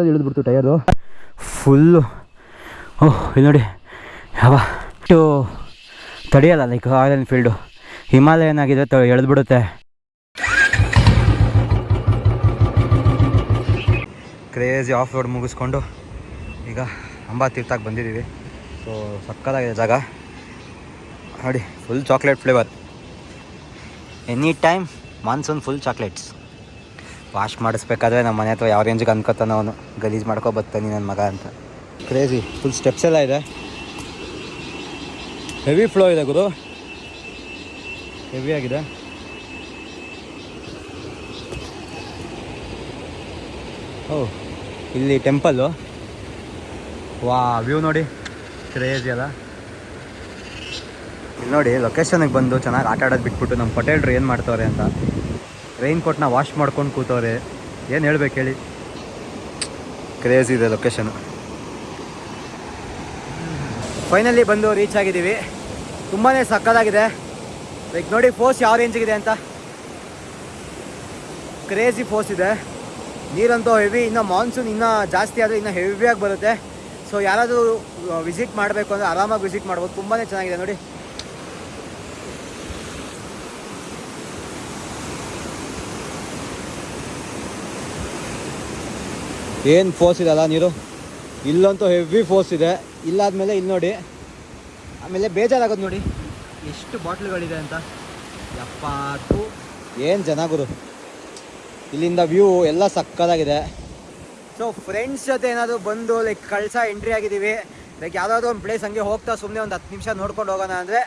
ಇಳಿದ್ಬಿಡ್ತು tyre full ಓಹ್ ಇಲ್ಲಿ ನೋಡಿ. ಯಾವ ಇಷ್ಟು ತಡೆಯಲ್ಲ ಲೈಕ್ ರಾಯಲ್ ಎನ್ಫೀಲ್ಡು ಹಿಮಾಲಯನ್ ಆಗಿದೆ ತ, ಎಳೆದ್ಬಿಡುತ್ತೆ. ಕ್ರೇಜಿ ಆಫ್ ರೋಡ್ ಮುಗಿಸ್ಕೊಂಡು ಈಗ ಅಂಬಾ ತೀರ್ಥಕ್ಕೆ ಬಂದಿದ್ದೀವಿ. ಸೊ ಸಕ್ಕತ್ತಾಗಿದೆ ಜಾಗ. ನೋಡಿ full chocolate flavour any time monsoon full chocolates wash ಮಾಡಿಸ್ಬೇಕಾದ್ರೆ ನಮ್ಮ ಮನೆ ಹತ್ರ ಯಾವ ರೇಂಜಿಗೆ ಅನ್ಕೋತಾನ ಅವನು. ಗಲೀಜು ಮಾಡ್ಕೊ ಬರ್ತಾನೆ ನನ್ನ ಮಗ ಅಂತ. ಕ್ರೇಜಿ ಫುಲ್ ಸ್ಟೆಪ್ಸ್ ಎಲ್ಲ ಇದೆ. ಹೆವಿ ಫ್ಲೋ ಇದೆ ಗುರು. ಹೆವಿ ಆಗಿದೆ. ಓ ಇಲ್ಲಿ ಟೆಂಪಲ್ಲು ವಾ ವ್ಯೂ ನೋಡಿ. ಕ್ರೇಜಿ ಅಲ್ಲ. ಇಲ್ಲಿ ನೋಡಿ ಲೊಕೇಶನಿಗೆ ಬಂದು ಚೆನ್ನಾಗಿ ಆಟ ಆಡೋದು ಬಿಟ್ಬಿಟ್ಟು ನಮ್ಮ ಪಟೇಲ್ರು ಏನು ಮಾಡ್ತವ್ರೆ ಅಂತ. ರೈನ್ ಕೋಟ್ನ ವಾಶ್ ಮಾಡ್ಕೊಂಡು ಕೂತವ್ರೆ, ಏನು ಹೇಳ್ಬೇಕು ಹೇಳಿ? ಕ್ರೇಜ್ ಇದೆ ಲೊಕೇಶನ್ ಫೈನಲಿ ಬಂದು ರೀಚ್ ಆಗಿದ್ದೀವಿ. ತುಂಬಾ ಸಕ್ಕದಾಗಿದೆ ಲೈಕ್ ನೋಡಿ ಫೋರ್ಸ್ ಯಾವ ರೇಂಜಿಗಿದೆ ಅಂತ. ಕ್ರೇಜಿ ಫೋರ್ಸ್ ಇದೆ. ನೀರಂತೂ ಹೆವಿ ಇನ್ನು ಮಾನ್ಸೂನ್ ಇನ್ನೂ ಜಾಸ್ತಿ ಆದರೆ ಇನ್ನೂ ಹೆವಿಯಾಗಿ ಬರುತ್ತೆ. ಸೊ ಯಾರಾದರೂ ವಿಸಿಟ್ ಮಾಡಬೇಕು ಅಂದರೆ ಆರಾಮಾಗಿ ವಿಸಿಟ್ ಮಾಡ್ಬೋದು. ತುಂಬಾ ಚೆನ್ನಾಗಿದೆ ನೋಡಿ. ಏನು ಫೋರ್ಸ್ ಇದೆಲ್ಲ ನೀರು? ಇಲ್ಲಂತೂ ಹೆವಿ ಫೋರ್ಸ್ ಇದೆ. ಇಲ್ಲಾದ್ಮೇಲೆ ಇಲ್ಲಿ ನೋಡಿ. ಆಮೇಲೆ ಬೇಜಾರಾಗೋದು ನೋಡಿ. ಎಷ್ಟು ಬಾಟ್ಲುಗಳಿದೆ ಅಂತ. ಎಪ್ಪತ್ತು ಏನು ಜನ ಗುರು. ಇಲ್ಲಿಂದ ವ್ಯೂ ಎಲ್ಲ ಸಕ್ಕದಾಗಿದೆ. ಸೊ ಫ್ರೆಂಡ್ಸ್ ಜೊತೆ ಏನಾದರೂ ಬಂದು ಲೈಕ್ ಕಳ್ಸ ಎಂಟ್ರಿ ಆಗಿದ್ದೀವಿ. ಲೈಕ್ ಯಾವುದಾದ್ರು ಒಂದು ಪ್ಲೇಸ್ ಹಂಗೆ ಹೋಗ್ತಾ ಸುಮ್ಮನೆ ಒಂದು ಹತ್ತು ನಿಮಿಷ ನೋಡ್ಕೊಂಡು ಹೋಗೋಣ ಅಂದರೆ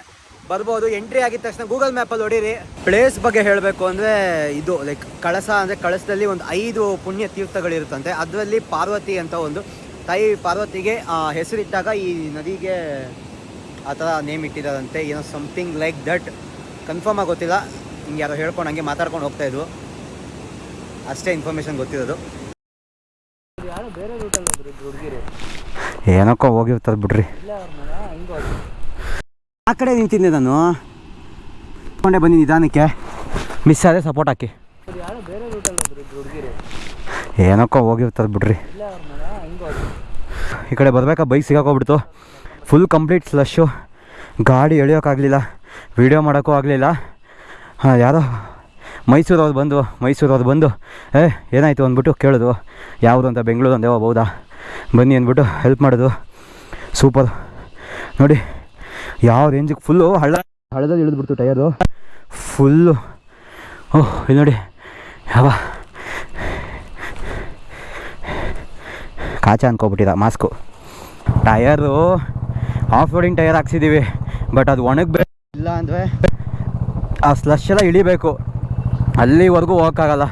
ಬರ್ಬೋದು ಎಂಟ್ರಿ ಆಗಿದ ತಕ್ಷಣ ಗೂಗಲ್ ಮ್ಯಾಪಲ್ಲಿ ಹೊಡೀರಿ. ಪ್ಲೇಸ್ ಬಗ್ಗೆ ಹೇಳಬೇಕು ಅಂದರೆ ಇದು ಲೈಕ್ ಕಳಸ ಅಂದರೆ ಕಳಸದಲ್ಲಿ ಒಂದು ಐದು ಪುಣ್ಯ ತೀರ್ಥಗಳಿರುತ್ತಂತೆ. ಅದರಲ್ಲಿ ಪಾರ್ವತಿ ಅಂತ ಒಂದು ತಾಯಿ ಪಾರ್ವತಿಗೆ ಆ, ಹೆಸರಿಟ್ಟಾಗ ಈ ನದಿಗೆ ಆ ಥರ ನೇಮ್ ಇಟ್ಟಿದ್ದಾರಂತೆ. ಏನೋ ಸಮಥಿಂಗ್ ಲೈಕ್ ದಟ್ ಕನ್ಫರ್ಮ್ ಆಗಿ ಗೊತ್ತಿಲ್ಲ. ಹಿಂಗೆ ಯಾರೋ ಹೇಳ್ಕೊಂಡು ಹಂಗೆ ಮಾತಾಡ್ಕೊಂಡು ಹೋಗ್ತಾ ಇದ್ವು ಅಷ್ಟೇ ಇನ್ಫಾರ್ಮೇಷನ್ ಗೊತ್ತಿರೋದು. ಏನಕ್ಕೋ ಹೋಗಿರ್ತಾರೆ ಬಿಡ್ರಿ. ಆ ಕಡೆ ನಿಂತಿದ್ದೆ ನಾನು. ಕೊಂಡೆ ಬನ್ನಿ ನಿಧಾನಕ್ಕೆ. ಮಿಸ್ ಆದರೆ ಸಪೋರ್ಟ್ ಹಾಕಿ. ಏನಕ್ಕೋ ಹೋಗಿರ್ತದೆ ಬಿಡ್ರಿ. ಈ ಕಡೆ ಬರ್ಬೇಕಾ? ಬೈಕ್ ಸಿಗಾಕೋಗ್ಬಿಡ್ತು. ಫುಲ್ ಕಂಪ್ಲೀಟ್ ಸ್ಲಶ್ಶು ಗಾಡಿ ಎಳಿಯೋಕ್ಕಾಗಲಿಲ್ಲ ವೀಡಿಯೋ ಮಾಡೋಕ್ಕೂ ಆಗಲಿಲ್ಲ. ಹಾಂ, ಯಾರೋ? ಮೈಸೂರವ್ರು ಬಂದು ಮೈಸೂರವ್ರು ಬಂದು. ಏ, ಏನಾಯಿತು ಅಂದ್ಬಿಟ್ಟು ಕೇಳೋದು. ಯಾವುದು ಅಂತ ಬೆಂಗಳೂರು ಅಂದೇವ ಹೌದಾ ಬನ್ನಿ ಅಂದ್ಬಿಟ್ಟು ಹೆಲ್ಪ್ ಮಾಡೋದು. ಸೂಪರ್ ನೋಡಿ ಯಾವ ರೇಂಜಿಗೆ ಫುಲ್ಲು ಹಳ್ಳ ಹಳ್ಳದಲ್ಲಿ ಇಳಿದ್ಬಿಡ್ತು ಟಯರು. ಫುಲ್ಲು ಓಹ್ ಇಲ್ಲಿ ನೋಡಿ. ಯಾವ? ಕಾಚ ಅಂದ್ಕೊಬಿಟ್ಟಿದ mask tyre. Off roading tyre ಹಾಕ್ಸಿದ್ದೀವಿ but ಅದು ಒಣಗಬೇಕು ಇಲ್ಲ ಅಂದರೆ ಆ ಸ್ಲಶ್ ಎಲ್ಲ ಇಳಿಬೇಕು. ಅಲ್ಲಿವರೆಗೂ ಹೋಗೋಕ್ಕಾಗಲ್ಲ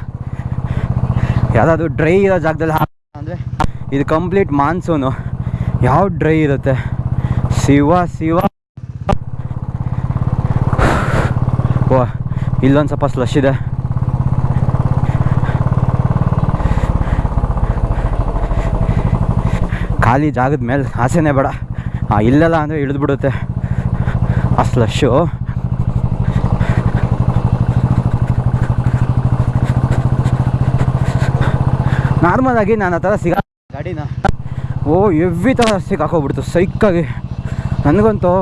ಯಾವುದಾದ್ರು ಡ್ರೈ ಇರೋ ಜಾಗದಲ್ಲಿ ಅಂದರೆ ಇದು ಕಂಪ್ಲೀಟ್ ಮಾನ್ಸೂನು ಯಾವ ಡ್ರೈ ಇರುತ್ತೆ? ಶಿವ ಶಿವ ಓ ಇಲ್ಲೊಂದು ಸ್ವಲ್ಪ ಸ್ಲಶ್ ಇದೆ ಖಾಲಿ ಜಾಗದ ಮೇಲೆ ಆಸೆನೇ ಬೇಡ ಆ ಇಲ್ಲೆಲ್ಲ ಅಂದರೆ ಇಳಿದ್ಬಿಡುತ್ತೆ ಆ ಸ್ಲಶ್ಶು ನಾರ್ಮಲ್ ಆಗಿ ನಾನು ಆ ಥರ ಸಿಗಾ ಗಾಡಿನ ಓ ಎವ್ರಿ ಥರ ಸಿಗಾಕೋಗ್ಬಿಡ್ತು ಸೈಕ್ಕಾಗಿ ನನಗಂತೂ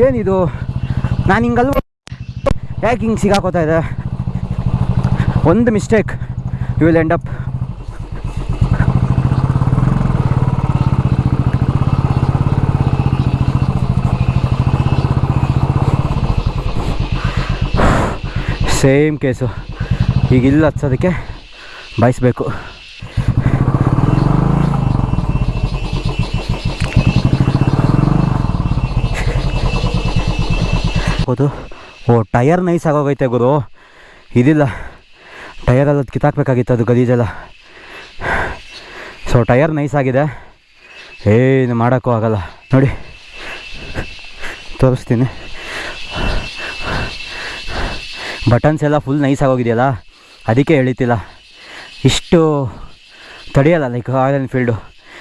ಏನಿದು ನಾನು ಹಿಂಗಲ್ವ ಯಾಕೆ ಹಿಂಗೆ ಸಿಗಾಕೋತಾ ಇದೆ. ಒಂದು mistake you will end up same case ಈಗ ಇಲ್ಲಿ ಹಚ್ಚೋದಕ್ಕೆ ಬಾಯಿಸ್ಬೇಕು. ಹೌದು. ಓ ಟಯರ್ ನೈಸ್ ಆಗೋಗೈತೆ ಗುರು. ಇದಿಲ್ಲ. ಟಯರಲ್ಲಿ ಅದು ಕಿತ್ತಾಕ್ಬೇಕಾಗಿತ್ತು ಅದು ಗಲೀಜೆಲ್ಲ. ಸೊ ಟಯರ್ ನೈಸ್ ಆಗಿದೆ. ಏನು ಮಾಡೋಕ್ಕೂ ಆಗಲ್ಲ. ನೋಡಿ. ತೋರಿಸ್ತೀನಿ. ಬಟನ್ಸ್ ಎಲ್ಲ ಫುಲ್ ನೈಸ್ ಆಗೋಗಿದೆಯಲ್ಲ? ಅದಕ್ಕೆ ಎಳಿತಿಲ್ಲ. ಇಷ್ಟು ತಡೆಯಲ್ಲ ಲೈಕ್ ರಾಯಲ್ ಎನ್ಫೀಲ್ಡು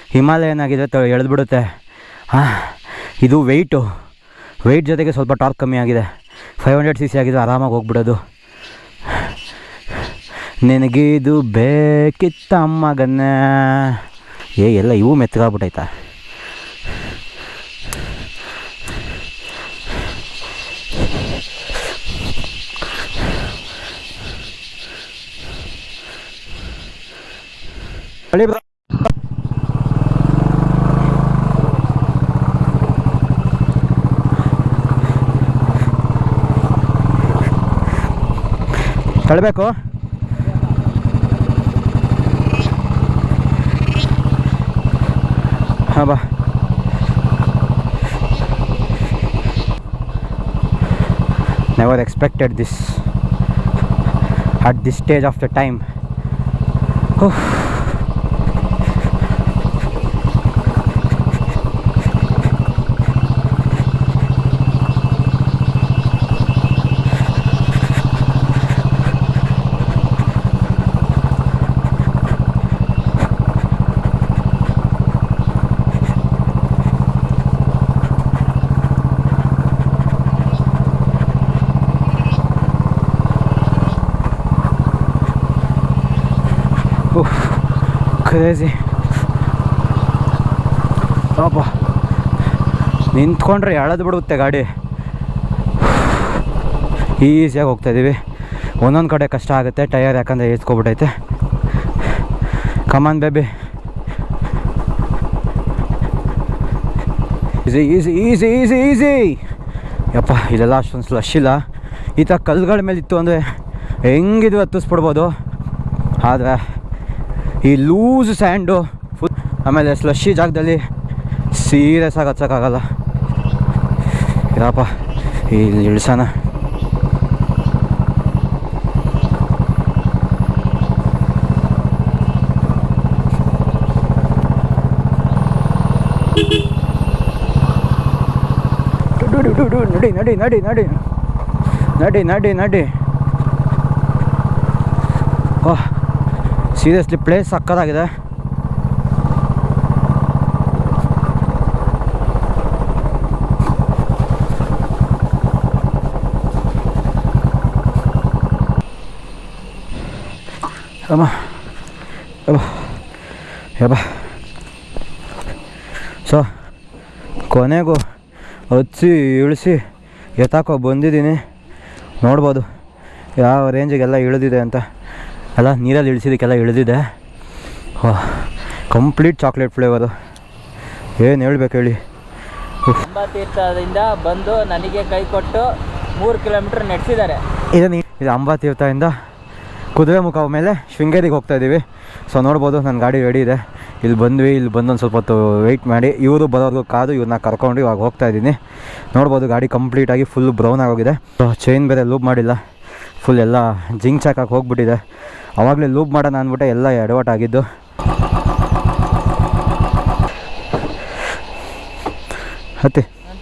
ಹಿಮಾಲಯನ್ ಆಗಿದ್ರೆ ತ, ಎಳೆದ್ಬಿಡುತ್ತೆ. ಹಾಂ, ಇದು ವೆಯ್ಟು ವೆಯ್ಟ್ ಜೊತೆಗೆ ಸ್ವಲ್ಪ ಟಾರ್ಕ್ ಕಮ್ಮಿ ಆಗಿದೆ. ಫೈವ್ ಹಂಡ್ರೆಡ್ ಸಿ ಸಿ ಆಗಿದ್ದು ಆರಾಮಾಗಿ ಹೋಗ್ಬಿಡೋದು. ನಿನಗಿದು ಬೇಕಿತ್ತ ಅಮ್ಮಗನ್ನ ಏ, ಎಲ್ಲ ಇವು ಮೆತ್ತಗಾಗ್ಬಿಟ್ಟೈತಾ? ಹೊಳಿ ತಳ್ಳಬೇಕು. ಹಾಂ ಬಾ. Never expected this at this stage of the time crazy ಪಾಪ. ನಿಂತ್ಕೊಂಡ್ರೆ ಎಳೆದು ಬಿಡುತ್ತೆ ಗಾಡಿ. ಈಸಿಯಾಗಿ ಹೋಗ್ತಾ ಇದ್ದೀವಿ ಒಂದೊಂದು ಕಡೆ ಕಷ್ಟ ಆಗುತ್ತೆ ಟಯರ್ ಯಾಕಂದರೆ ಏಸ್ಕೊಬಿಟ್ಟೈತೆ come on baby easy easy easy easy easy ಯಪ್ಪ, ಇಲ್ಲೆಲ್ಲ ಅಷ್ಟೊಂದು ಸ್ಲಶ್ ಇಲ್ಲ. ಈ ಥರ ಕಲ್ಲುಗಳ ಮೇಲೆ ಇತ್ತು ಅಂದರೆ ಹೆಂಗಿದು ಹತ್ತಿಸ್ಬಿಡ್ಬೋದು. ಆದರೆ ಈ ಲೂಸ್ ಸ್ಯಾಂಡು ಫುಲ್ ಆಮೇಲೆ ಸ್ಲಶಿ ಜಾಗದಲ್ಲಿ ಸೀರಿಯಸ್ ಆಗಿ ಹಚ್ಚೋಕ್ಕಾಗಲ್ಲ ಇರಪ್ಪ ಇಲ್ಲಿ ಇಳಿಸೋಣ ನಡಿ ನಡಿ ನಡಿ ನಡಿ ನಡಿ ನಡಿ ನಡಿ ನಡಿ ಓಹ್ ಸೀರಿಯಸ್ಲಿ ಪ್ಲೇಸ್ ಸಕ್ಕದಾಗಿದೆ ಅಮ್ಮ ಸೊ, ಕೊನೆಗೂ ಹಚ್ಚಿ ಇಳಿಸಿ ಎತ್ತಾಕೋ ಬಂದಿದ್ದೀನಿ. ನೋಡ್ಬೋದು ಯಾವ ರೇಂಜಿಗೆಲ್ಲ ಇಳಿದಿದೆ ಅಂತ. ಅಲ್ಲ ನೀರಲ್ಲಿ ಇಳಿಸಿದಕ್ಕೆಲ್ಲ ಇಳಿದಿದೆ. ಕಂಪ್ಲೀಟ್ ಚಾಕ್ಲೇಟ್ ಫ್ಲೇವರು ಏನು ಹೇಳ್ಬೇಕು ಹೇಳಿ. ಅಂಬಾತೀರ್ಥದಿಂದ ಬಂದು ನನಗೆ ಕೈ ಕೊಟ್ಟು ಮೂರು ಕಿಲೋಮೀಟರ್ ನಡೆಸಿದ್ದಾರೆ. ಇದು ನೀ ಇದು ಅಂಬಾತೀರ್ಥದಿಂದ ಕುದುರೆ ಮುಖ ಮೇಲೆ ಶೃಂಗೇರಿಗೆ ಹೋಗ್ತಾ ಇದ್ದೀವಿ. ಸೊ ನೋಡ್ಬೋದು ನನ್ನ ಗಾಡಿ ರೆಡಿ ಇದೆ. ಇಲ್ಲಿ ಬಂದ್ವಿ ಇಲ್ಲಿ ಬಂದು ಒಂದು ಸ್ವಲ್ಪ ಹೊತ್ತು ವೆಯ್ಟ್ ಮಾಡಿ. ಇವರು ಬರೋರ್ಗು ಕಾದು ಇವ್ರನ್ನ ಕರ್ಕೊಂಡು ಇವಾಗ ಹೋಗ್ತಾ ಇದ್ದೀನಿ. ನೋಡ್ಬೋದು ಗಾಡಿ ಕಂಪ್ಲೀಟಾಗಿ ಫುಲ್ ಬ್ರೌನ್ ಆಗೋಗಿದೆ. ಚೈನ್ ಬೇರೆ ಲೂಪ್ ಮಾಡಿಲ್ಲ. ಫುಲ್ ಎಲ್ಲ ಜಿಂಕ್ ಚಾಕಕ್ಕೆ ಹೋಗ್ಬಿಟ್ಟಿದೆ. ಅವಾಗಲೇ ಲೂಪ್ ಮಾಡೋಣ ಅಂದ್ಬಿಟ್ಟೆ ಎಲ್ಲ ಎಡವಟ್ ಆಗಿದ್ದು. ಹತ್ತಿ.